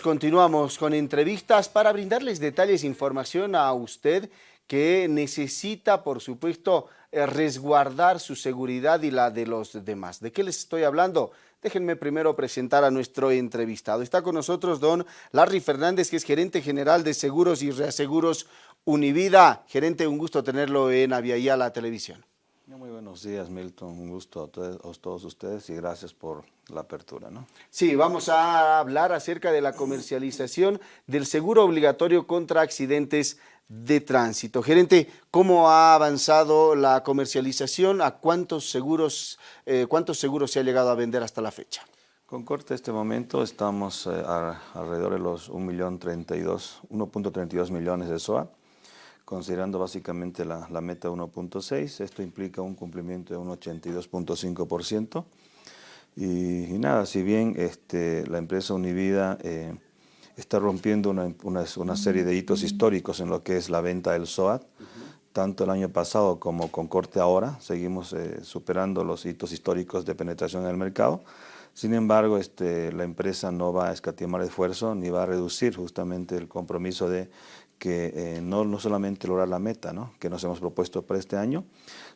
Continuamos con entrevistas para brindarles detalles e información a usted que necesita, por supuesto, eh, resguardar su seguridad y la de los demás. ¿De qué les estoy hablando? Déjenme primero presentar a nuestro entrevistado. Está con nosotros don Larry Fernández, que es gerente general de Seguros y Reaseguros Univida. Gerente, un gusto tenerlo en Aviala la Televisión. Muy buenos días, Milton. Un gusto a todos, ustedes y gracias por la apertura. ¿no? Sí, vamos a hablar acerca de la comercialización del seguro obligatorio contra accidentes de tránsito. Gerente, ¿cómo ha avanzado la comercialización? ¿A cuántos seguros, eh, cuántos seguros se ha llegado a vender hasta la fecha? Con corte este momento estamos eh, alrededor de los 1.32 millones de SOA considerando básicamente la, meta 1.6. Esto implica un cumplimiento de un 82.5%. Y, y, nada, si bien este, la empresa Univida eh, está rompiendo una, una, serie de hitos históricos en lo que es la venta del SOAT, tanto el año pasado como con corte ahora, seguimos eh, superando los hitos históricos de penetración en el mercado. Sin embargo, este, la empresa no va a escatimar esfuerzo ni va a reducir justamente el compromiso de que eh, no, no, solamente lograr la meta ¿no? que nos hemos propuesto para este año,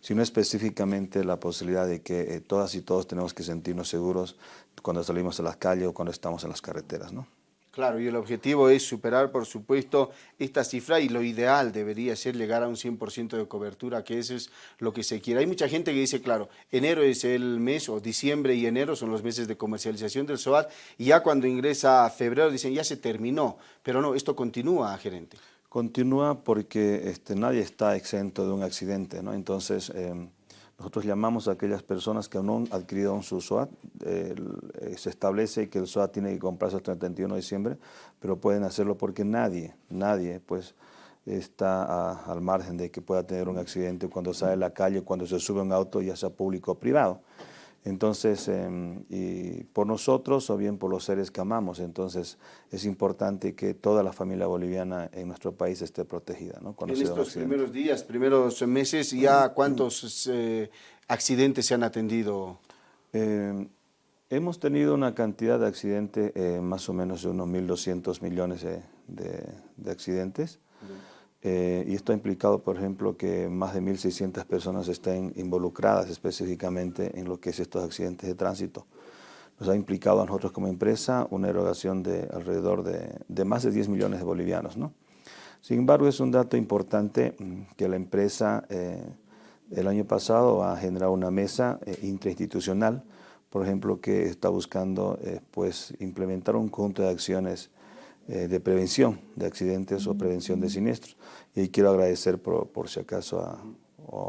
sino específicamente la posibilidad de que eh, todas y todos tenemos que sentirnos seguros cuando salimos a las calles o cuando estamos en las carreteras. ¿no? Claro, y el objetivo es superar, por supuesto, esta cifra y lo ideal debería ser llegar a un 100% de cobertura, que eso es lo que se quiere. Hay mucha gente que dice, claro, enero es el mes, o diciembre y enero son los meses de comercialización del SOAT, y ya cuando ingresa a febrero dicen, ya se terminó, pero no, esto continúa, gerente. Continúa porque este, nadie está exento de un accidente, ¿no? Entonces, em, nosotros llamamos a aquellas personas que no han adquirido su SOAT, eh, se establece que el SOAT tiene que comprarse hasta el 31 de diciembre, pero pueden hacerlo porque nadie, nadie, pues, está al margen de que pueda tener un accidente cuando sale a la calle, cuando se sube un auto, ya sea público o privado. Entonces, em, y por nosotros o bien por los seres que amamos, entonces es importante que toda la familia boliviana en nuestro país esté protegida. ¿no? en estos primeros días, primeros meses, ¿ya cuántos eh, accidentes se han atendido? Em, hemos tenido una cantidad de accidentes, eh, más o menos de unos 1.200 millones de, accidentes. Eh, y esto ha implicado, por ejemplo, que más de 1.600 personas estén involucradas específicamente en lo que es estos accidentes de tránsito. Nos ha implicado a nosotros como empresa una erogación de alrededor de, más de 10 millones de bolivianos. ¿no? Sin embargo, es un dato importante mm, que la empresa eh, el año pasado ha generado una mesa eh, intrainstitucional, por ejemplo, que está buscando pues, implementar un conjunto de acciones eh, de prevención de accidentes o prevención de siniestros. Y quiero agradecer por, si acaso a,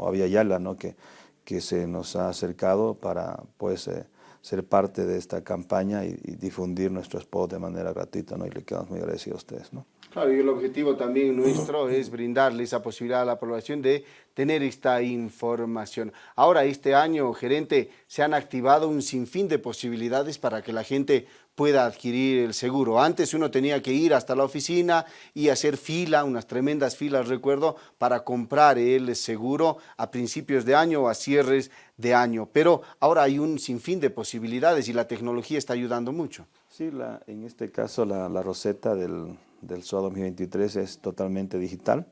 a Yala, ¿no? que, que se nos ha acercado para pues, eh, ser parte de esta campaña y, difundir nuestro spot de manera gratuita, ¿no? y le quedamos muy agradecidos a ustedes. ¿no? Claro, y el objetivo también nuestro es brindarle esa posibilidad a la población de tener esta información. Ahora, este año, gerente, se han activado un sinfín de posibilidades para que la gente pueda adquirir el seguro. Antes uno tenía que ir hasta la oficina y hacer fila, unas tremendas filas, recuerdo, para comprar el seguro a principios de año o a cierres de año. Pero ahora hay un sinfín de posibilidades y la tecnología está ayudando mucho. Sí, la, en este caso la, roseta del, del SOA 2023 es totalmente digital.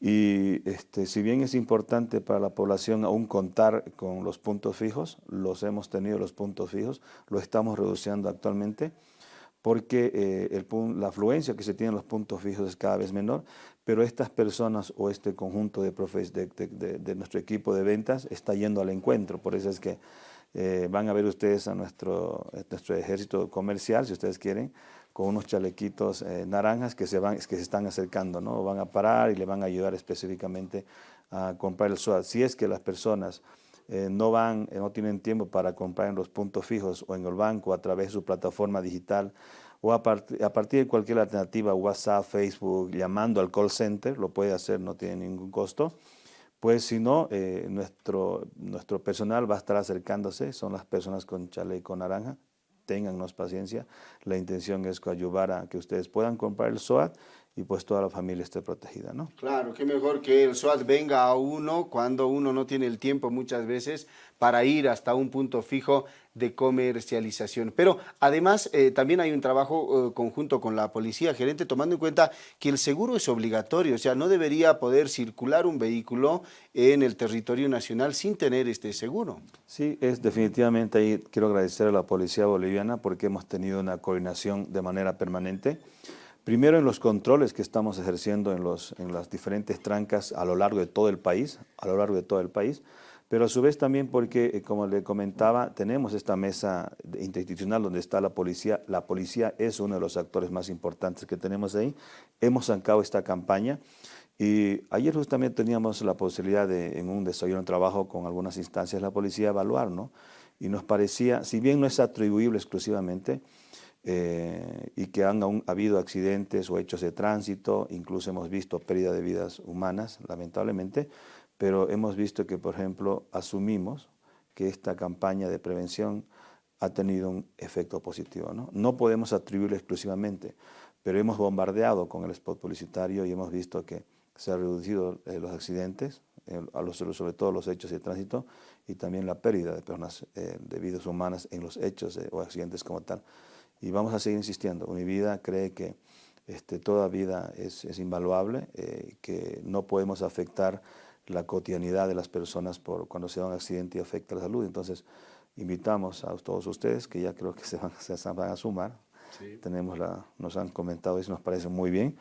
Y este, si bien es importante para la población aún contar con los puntos fijos, los hemos tenido los puntos fijos, lo estamos reduciendo actualmente, porque eh, el, la afluencia que se tiene en los puntos fijos es cada vez menor, pero estas personas o este conjunto de, de, de, nuestro equipo de ventas está yendo al encuentro, por eso es que eh, van a ver ustedes a nuestro, nuestro ejército comercial, si ustedes quieren, con unos chalequitos eh, naranjas que se, van, que se están acercando, ¿no? Van a parar y le van a ayudar específicamente a comprar el SOAT. Si es que las personas eh, no van, eh, no tienen tiempo para comprar en los puntos fijos o en el banco a través de su plataforma digital o a, a partir de cualquier alternativa, WhatsApp, Facebook, llamando al call center, lo puede hacer, no tiene ningún costo. Pues si no, nuestro, nuestro personal va a estar acercándose, son las personas con chaleco naranja, tengannos paciencia. La intención es ayudar a que ustedes puedan comprar el SOAT y pues toda la familia esté protegida, ¿no? Claro, qué mejor que el SOAT venga a uno cuando uno no tiene el tiempo muchas veces para ir hasta un punto fijo de comercialización. Pero además eh, también hay un trabajo eh, conjunto con la policía, gerente, tomando en cuenta que el seguro es obligatorio, o sea, no debería poder circular un vehículo en el territorio nacional sin tener este seguro. Sí, es definitivamente ahí quiero agradecer a la policía boliviana porque hemos tenido una coordinación de manera permanente. Primero en los controles que estamos ejerciendo en, los, en las diferentes trancas a lo largo de todo el país, a lo largo de todo el país, pero a su vez también porque, eh, como le comentaba, tenemos esta mesa interinstitucional donde está la policía. La policía es uno de los actores más importantes que tenemos ahí. Hemos sacado esta campaña y ayer justamente teníamos la posibilidad de, en un desayuno de trabajo con algunas instancias la policía, evaluar, ¿no? Y nos parecía, si bien no es atribuible exclusivamente, eh, y que han habido accidentes o hechos de tránsito, incluso hemos visto pérdida de vidas humanas, lamentablemente, pero hemos visto que, por ejemplo, asumimos que esta campaña de prevención ha tenido un efecto positivo. No, no podemos atribuirlo exclusivamente, pero hemos bombardeado con el spot publicitario y hemos visto que se han reducido eh, los accidentes, eh, sobre todo los hechos de tránsito y también la pérdida de personas, de vidas humanas en los hechos o accidentes como tal y vamos a seguir insistiendo. Univida cree que este, toda vida es, es invaluable, eh, que no podemos afectar la cotidianidad de las personas por cuando se da un accidente y afecta la salud. Entonces, invitamos a todos ustedes, que ya creo que se van, se van a sumar, Tenemos la, nos han comentado eso, nos parece muy bien,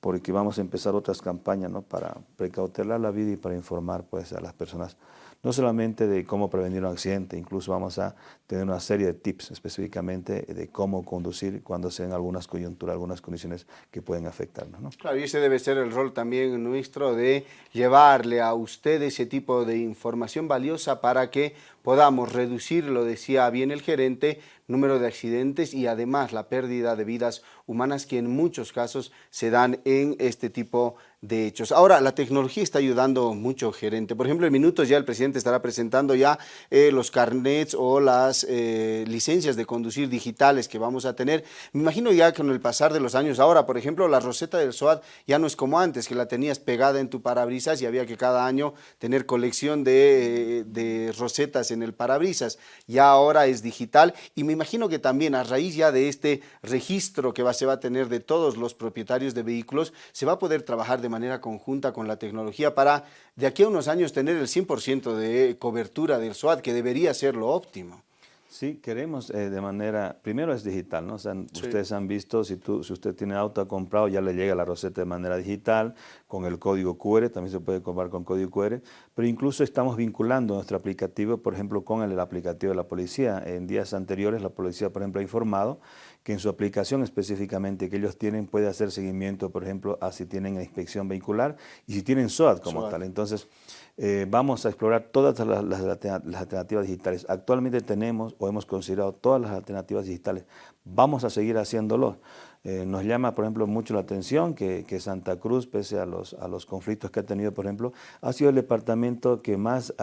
porque vamos a empezar otras campañas ¿no? para precautelar la vida y para informar pues, a las personas no solamente de cómo prevenir un accidente, incluso vamos a tener una serie de tips específicamente de cómo conducir cuando se den algunas coyunturas, algunas condiciones que pueden afectarnos. ¿no? Claro, y ese debe ser el rol también nuestro de llevarle a usted ese tipo de información valiosa para que podamos reducir, lo decía bien el gerente, número de accidentes y además la pérdida de vidas humanas que en muchos casos se dan en este tipo de hechos. Ahora, la tecnología está ayudando mucho, gerente. Por ejemplo, en minutos ya el presidente estará presentando ya eh, los carnets o las eh, licencias de conducir digitales que vamos a tener. Me imagino ya que con el pasar de los años, ahora, por ejemplo, la roseta del SOAT ya no es como antes, que la tenías pegada en tu parabrisas y había que cada año tener colección de, de rosetas en el parabrisas. Ya ahora es digital y me imagino que también a raíz ya de este registro que va, se va a tener de todos los propietarios de vehículos, se va a poder trabajar de manera conjunta con la tecnología para de aquí a unos años tener el 100% de cobertura del SWAT, que debería ser lo óptimo. Sí, queremos eh, de manera, primero es digital, ¿no? ustedes han visto, si, tú, si usted tiene auto comprado, ya le llega la receta de manera digital, con el código QR, también se puede comprar con código QR, pero incluso estamos vinculando nuestro aplicativo, por ejemplo, con el, aplicativo de la policía. En días anteriores la policía, por ejemplo, ha informado que en su aplicación específicamente que ellos tienen puede hacer seguimiento, por ejemplo, a si tienen inspección vehicular y si tienen SOAT como tal. Entonces, eh, vamos a explorar todas las, alternativas digitales. Actualmente tenemos o hemos considerado todas las alternativas digitales. Vamos a seguir haciéndolo. Eh, nos llama, por ejemplo, mucho la atención que, Santa Cruz, pese a los, a los conflictos que ha tenido, por ejemplo, ha sido el departamento que más,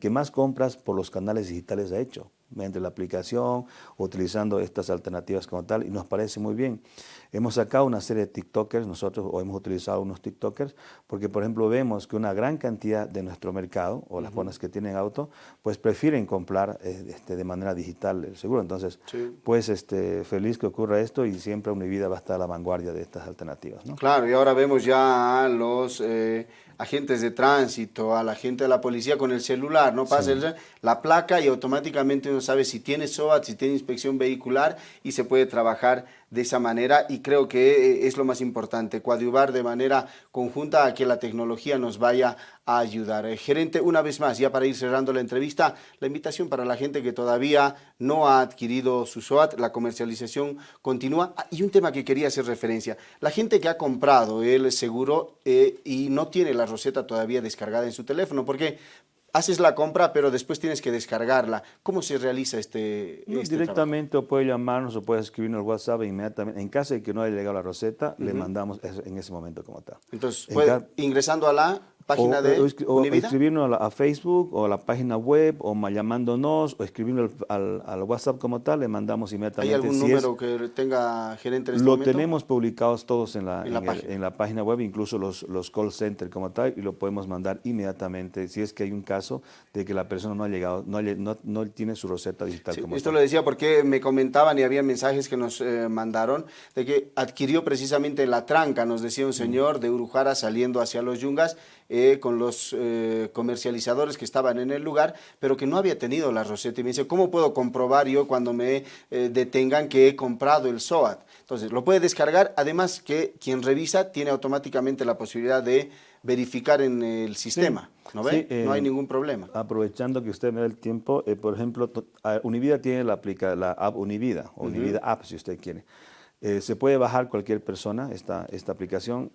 que más compras por los canales digitales ha hecho mediante la aplicación, utilizando estas alternativas como tal, y nos parece muy bien. Hemos sacado una serie de TikTokers, nosotros o hemos utilizado unos TikTokers, porque por ejemplo vemos que una gran cantidad de nuestro mercado, o las personas que tienen auto, pues prefieren comprar eh, este, de manera digital el seguro. Entonces, pues este, feliz que ocurra esto y siempre Univida va a estar a la vanguardia de estas alternativas. ¿no? Claro, y ahora vemos ya a los... Eh, agentes de tránsito, a la gente de la policía con el celular, ¿no? Pasa la placa y automáticamente uno sabe si tiene SOAT, si tiene inspección vehicular y se puede trabajar de esa manera y creo que eh, es lo más importante, coadyuvar de manera conjunta a que la tecnología nos vaya a ayudar. Eh, gerente, una vez más, ya para ir cerrando la entrevista, la invitación para la gente que todavía no ha adquirido su SOAT, la comercialización continúa. Ah, y un tema que quería hacer referencia, la gente que ha comprado el seguro eh, y no tiene la roseta todavía descargada en su teléfono, porque haces la compra, pero después tienes que descargarla. ¿Cómo se realiza este, este Directamente o puede llamarnos o puede escribirnos WhatsApp inmediatamente. En caso de que no haya llegado la receta, le mandamos en ese momento como tal. Entonces, ingresando a la página de o, escribirnos a, Facebook o a la página web o llamándonos o escribirnos al, al, WhatsApp como tal, le mandamos inmediatamente. ¿Hay algún número que tenga gerente en este Lo tenemos publicados todos en la, en, la página. web, incluso los, los call centers como tal, y lo podemos mandar inmediatamente si es que hay un caso de que la persona no ha llegado, no, no, no tiene su receta digital como Esto lo decía porque me comentaban y había mensajes que nos eh, mandaron de que adquirió precisamente la tranca, nos decía un señor de Urujara saliendo hacia los Yungas, eh, con los eh, comercializadores que estaban en el lugar, pero que no había tenido la roseta. Y me dice, ¿cómo puedo comprobar yo cuando me eh, detengan que he comprado el SOAT? Entonces, lo puede descargar, además que quien revisa tiene automáticamente la posibilidad de verificar en el sistema. ¿No ve? no hay ningún problema. Aprovechando que usted me da el tiempo, por ejemplo, Univida tiene la, aplica, la app Univida, Univida App si usted quiere. se puede bajar cualquier persona esta, esta aplicación.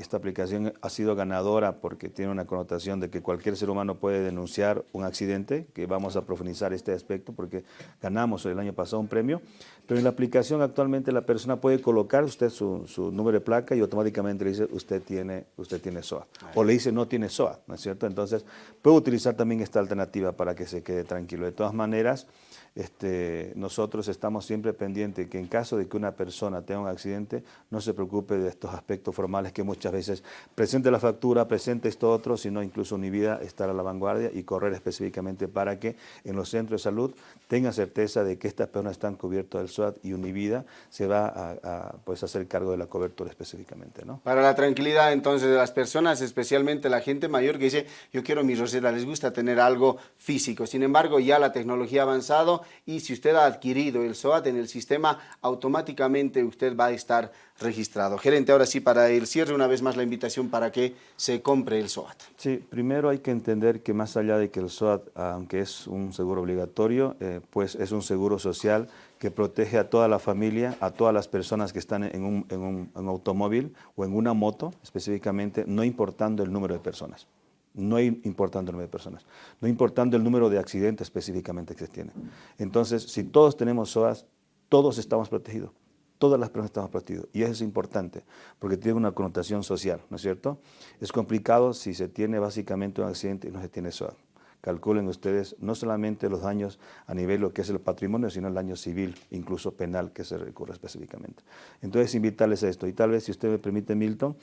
Esta aplicación ha sido ganadora porque tiene una connotación de que cualquier ser humano puede denunciar un accidente, que vamos a profundizar este aspecto porque ganamos el año pasado un premio, pero en la aplicación actualmente la persona puede colocar usted su, número de placa y automáticamente le dice usted tiene, usted tiene SOA, o le dice no tiene SOA, ¿no es cierto? Entonces puede utilizar también esta alternativa para que se quede tranquilo. De todas maneras, este, nosotros estamos siempre pendientes que en caso de que una persona tenga un accidente, no se preocupe de estos aspectos formales que muchas veces presente la factura, presente esto otro, sino incluso vida estar a la vanguardia y correr específicamente para que en los centros de salud tengan certeza de que estas personas están cubiertas del SWAT y Univida se va a, pues, hacer cargo de la cobertura específicamente. ¿no? Para la tranquilidad entonces de las personas, especialmente la gente mayor que dice, yo quiero mi roseta, les gusta tener algo físico. Sin embargo, ya la tecnología ha avanzado, y si usted ha adquirido el SOAT en el sistema, automáticamente usted va a estar registrado. Gerente, ahora sí, para el cierre, una vez más la invitación para que se compre el SOAT. Sí, primero hay que entender que más allá de que el SOAT, aunque es un seguro obligatorio, eh, pues es un seguro social que protege a toda la familia, a todas las personas que están en un, en un automóvil o en una moto específicamente, no importando el número de personas no importando el número de personas, no importando el número de accidentes específicamente que se tiene. Entonces, si todos tenemos SOAS, todos estamos protegidos, todas las personas estamos protegidos. Y eso es importante, porque tiene una connotación social, ¿no es cierto? Es complicado si se tiene básicamente un accidente y no se tiene SOAS calculen ustedes no solamente los daños a nivel lo que es el patrimonio, sino el daño civil, incluso penal, que se recurre específicamente. Entonces, invitarles a esto. Y tal vez, si usted me permite, Milton,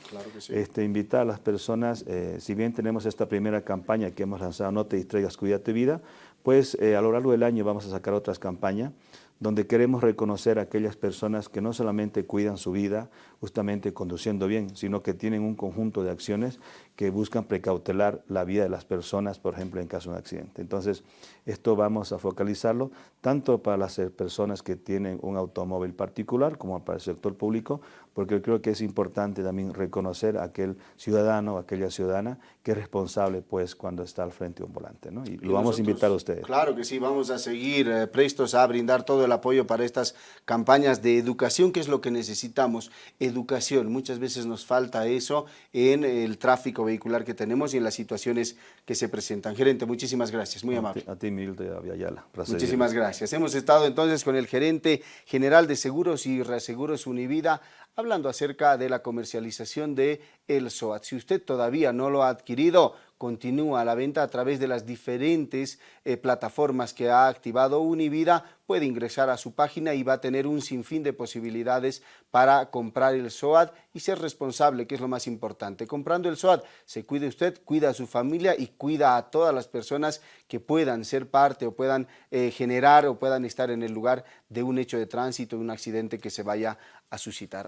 este, invitar a las personas, eh, si bien tenemos esta primera campaña que hemos lanzado, No te distraigas, cuida tu vida, pues eh, a lo largo del año vamos a sacar otras campañas donde queremos reconocer a aquellas personas que no solamente cuidan su vida justamente conduciendo bien, sino que tienen un conjunto de acciones que buscan precautelar la vida de las personas, por ejemplo, en caso de un accidente. Entonces, esto vamos a focalizarlo tanto para las personas que tienen un automóvil particular como para el sector público, porque creo que es importante también reconocer a aquel ciudadano o aquella ciudadana que es responsable pues cuando está al frente de un volante. ¿no? Y, lo vamos a invitar a ustedes. Claro que sí, vamos a seguir eh, prestos a brindar todo el apoyo para estas campañas de educación, que es lo que necesitamos. Educación, muchas veces nos falta eso en el tráfico vehicular que tenemos y en las situaciones que se presentan. Gerente, muchísimas gracias, muy amable. A ti, Milde Aviala. Muchísimas gracias. Hemos estado entonces con el gerente general de Seguros y Reaseguros Univida, hablando acerca de la comercialización de el SOAT. Si usted todavía no lo ha adquirido, continúa la venta a través de las diferentes eh, plataformas que ha activado Univida, puede ingresar a su página y va a tener un sinfín de posibilidades para comprar el SOAT y ser responsable, que es lo más importante. Comprando el SOAT, se cuide usted, cuida a su familia y cuida a todas las personas que puedan ser parte o puedan eh, generar o puedan estar en el lugar de un hecho de tránsito, un accidente que se vaya a suscitar.